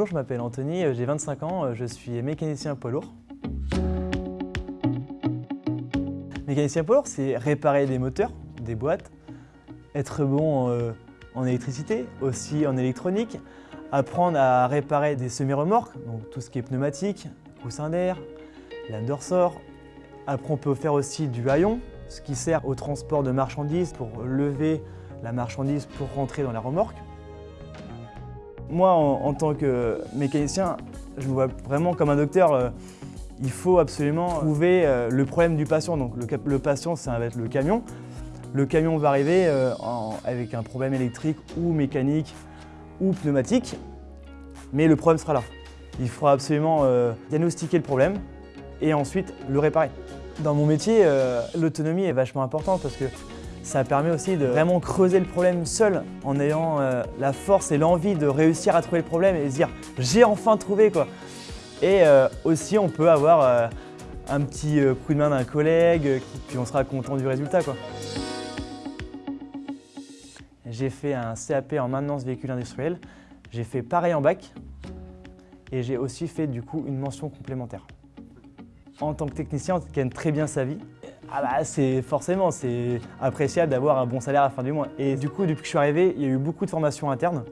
Bonjour, je m'appelle Anthony, euh, j'ai 25 ans, euh, je suis mécanicien poids lourd. Mécanicien poids lourd, c'est réparer des moteurs, des boîtes, être bon euh, en électricité, aussi en électronique, apprendre à réparer des semi-remorques, donc tout ce qui est pneumatique, coussin d'air, lame. Après, on peut faire aussi du haillon, ce qui sert au transport de marchandises pour lever la marchandise pour rentrer dans la remorque. Moi, en, tant que mécanicien, je me vois vraiment comme un docteur. Euh, il faut absolument trouver euh, le problème du patient. Donc le, patient, ça va être le camion. Le camion va arriver euh, avec un problème électrique ou mécanique ou pneumatique, mais le problème sera là. Il faudra absolument diagnostiquer le problème et ensuite le réparer. Dans mon métier, l'autonomie est vachement importante parce que ça permet aussi de vraiment creuser le problème seul en ayant euh, la force et l'envie de réussir à trouver le problème et se dire j'ai enfin trouvé quoi. Et euh, aussi on peut avoir euh, un petit coup de main d'un collègue puis on sera content du résultat quoi. J'ai fait un CAP en maintenance véhicule industriel, j'ai fait pareil en bac et j'ai aussi fait du coup une mention complémentaire. En tant que technicien, on gagne très bien sa vie ah bah c'est forcément, c'est appréciable d'avoir un bon salaire à la fin du mois. Et du coup, depuis que je suis arrivé, il y a eu beaucoup de formations internes.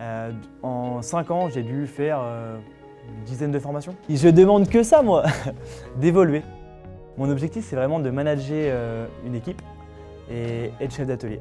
Euh, en 5 ans, j'ai dû faire euh, une dizaine de formations. Je demande que ça, moi, d'évoluer. Mon objectif, c'est vraiment de manager euh, une équipe et être chef d'atelier.